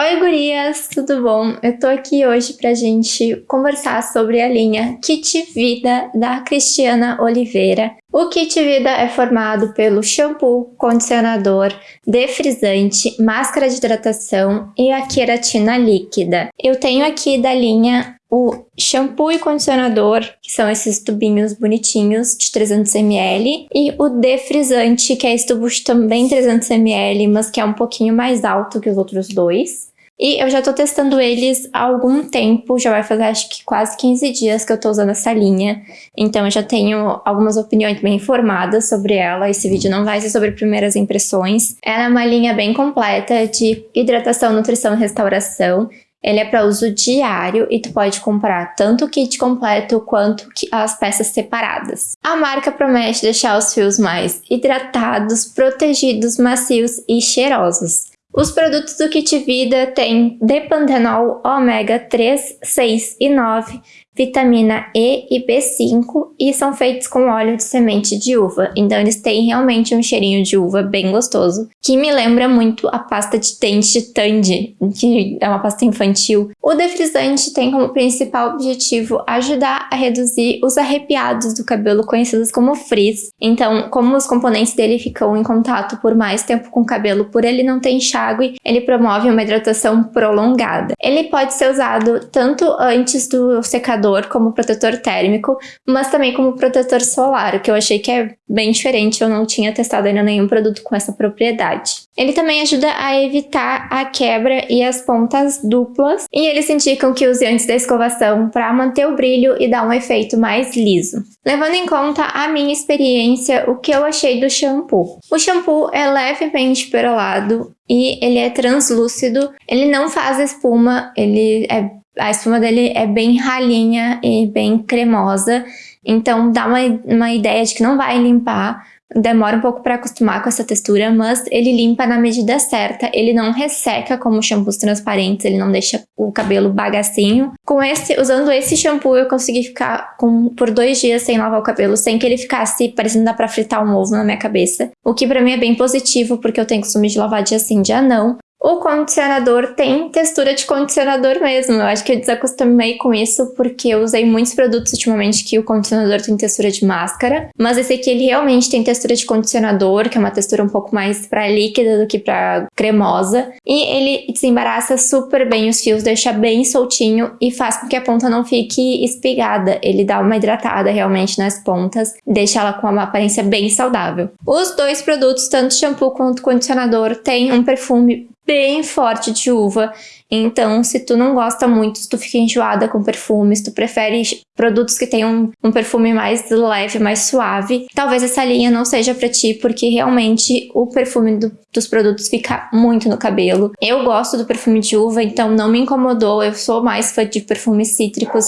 Oi gurias, tudo bom? Eu tô aqui hoje pra gente conversar sobre a linha Kit Vida da Cristiana Oliveira. O Kit Vida é formado pelo shampoo, condicionador, defrisante, máscara de hidratação e a queratina líquida. Eu tenho aqui da linha o shampoo e condicionador, que são esses tubinhos bonitinhos de 300ml, e o defrisante, que é esse tubo também 300ml, mas que é um pouquinho mais alto que os outros dois. E eu já tô testando eles há algum tempo, já vai fazer acho que quase 15 dias que eu tô usando essa linha. Então eu já tenho algumas opiniões bem informadas sobre ela. Esse vídeo não vai ser sobre primeiras impressões. Ela é uma linha bem completa de hidratação, nutrição e restauração. Ele é para uso diário e tu pode comprar tanto o kit completo quanto as peças separadas. A marca promete deixar os fios mais hidratados, protegidos, macios e cheirosos. Os produtos do Kit Vida têm Depantenol ômega 3, 6 e 9, vitamina E e B5 e são feitos com óleo de semente de uva. Então eles têm realmente um cheirinho de uva bem gostoso, que me lembra muito a pasta de dente Tandy, que é uma pasta infantil. O defrisante tem como principal objetivo ajudar a reduzir os arrepiados do cabelo, conhecidos como frizz. Então, como os componentes dele ficam em contato por mais tempo com o cabelo, por ele não ter enxágue, ele promove uma hidratação prolongada. Ele pode ser usado tanto antes do secador como protetor térmico, mas também como protetor solar, que eu achei que é bem diferente, eu não tinha testado ainda nenhum produto com essa propriedade. Ele também ajuda a evitar a quebra e as pontas duplas, e eles indicam que use antes da escovação para manter o brilho e dar um efeito mais liso. Levando em conta a minha experiência, o que eu achei do shampoo. O shampoo é levemente perolado e ele é translúcido, ele não faz espuma, ele é a espuma dele é bem ralinha e bem cremosa, então dá uma, uma ideia de que não vai limpar, demora um pouco para acostumar com essa textura, mas ele limpa na medida certa, ele não resseca como shampoos transparentes, ele não deixa o cabelo bagacinho. Com esse, usando esse shampoo eu consegui ficar com, por dois dias sem lavar o cabelo, sem que ele ficasse parecendo dar pra fritar um ovo na minha cabeça, o que pra mim é bem positivo, porque eu tenho costume de lavar dia sim, dia não, o condicionador tem textura de condicionador mesmo. Eu acho que eu desacostumei com isso porque eu usei muitos produtos ultimamente que o condicionador tem textura de máscara. Mas esse aqui ele realmente tem textura de condicionador, que é uma textura um pouco mais para líquida do que para cremosa. E ele desembaraça super bem os fios, deixa bem soltinho e faz com que a ponta não fique espigada. Ele dá uma hidratada realmente nas pontas, deixa ela com uma aparência bem saudável. Os dois produtos, tanto shampoo quanto condicionador, têm um perfume bem forte de uva. Então, se tu não gosta muito, se tu fica enjoada com perfumes, tu prefere produtos que tenham um, perfume mais leve, mais suave, talvez essa linha não seja pra ti, porque realmente o perfume do, dos produtos fica muito no cabelo. Eu gosto do perfume de uva, então não me incomodou, eu sou mais fã de perfumes cítricos,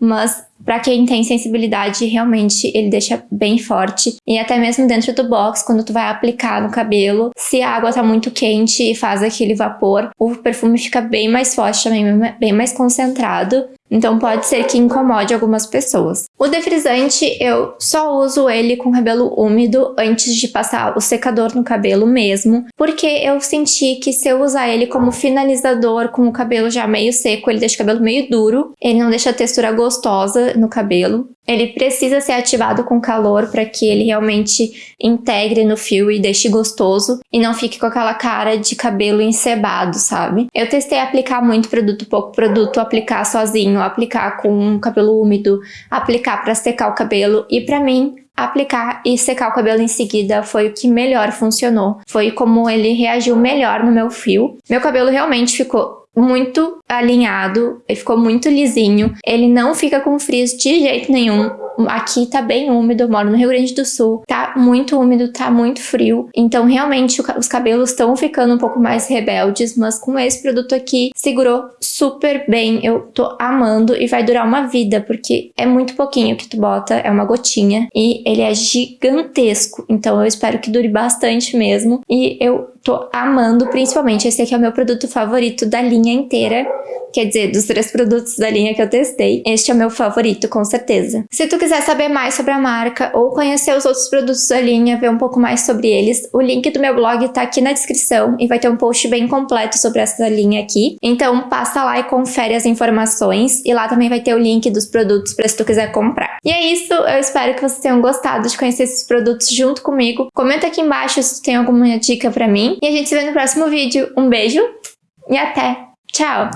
mas para quem tem sensibilidade, realmente ele deixa bem forte. E até mesmo dentro do box, quando tu vai aplicar no cabelo, se a água tá muito quente e faz aquele vapor, o perfume fica bem mais forte também, bem mais concentrado. Então pode ser que incomode algumas pessoas. O defrisante eu só uso ele com cabelo úmido antes de passar o secador no cabelo mesmo, porque eu senti que se eu usar ele como finalizador com o cabelo já meio seco, ele deixa o cabelo meio duro, ele não deixa a textura gostosa no cabelo. Ele precisa ser ativado com calor para que ele realmente integre no fio e deixe gostoso e não fique com aquela cara de cabelo encebado, sabe? Eu testei aplicar muito produto, pouco produto, aplicar sozinho, aplicar com cabelo úmido, aplicar para secar o cabelo e para mim aplicar e secar o cabelo em seguida foi o que melhor funcionou. Foi como ele reagiu melhor no meu fio. Meu cabelo realmente ficou muito alinhado, ele ficou muito lisinho. Ele não fica com frizz de jeito nenhum. Aqui tá bem úmido, eu moro no Rio Grande do Sul. Tá muito úmido, tá muito frio. Então, realmente, os cabelos estão ficando um pouco mais rebeldes, mas com esse produto aqui, segurou super bem. Eu tô amando e vai durar uma vida, porque é muito pouquinho que tu bota, é uma gotinha. E ele é gigantesco, então eu espero que dure bastante mesmo. E eu tô amando, principalmente esse aqui é o meu produto favorito da linha inteira. Quer dizer, dos três produtos da linha que eu testei, este é o meu favorito, com certeza. Se tu quiser saber mais sobre a marca ou conhecer os outros produtos da linha, ver um pouco mais sobre eles, o link do meu blog tá aqui na descrição e vai ter um post bem completo sobre essa linha aqui. Então passa lá e confere as informações e lá também vai ter o link dos produtos para se tu quiser comprar. E é isso, eu espero que vocês tenham gostado de conhecer esses produtos junto comigo. Comenta aqui embaixo se tu tem alguma dica para mim e a gente se vê no próximo vídeo. Um beijo e até! Tchau!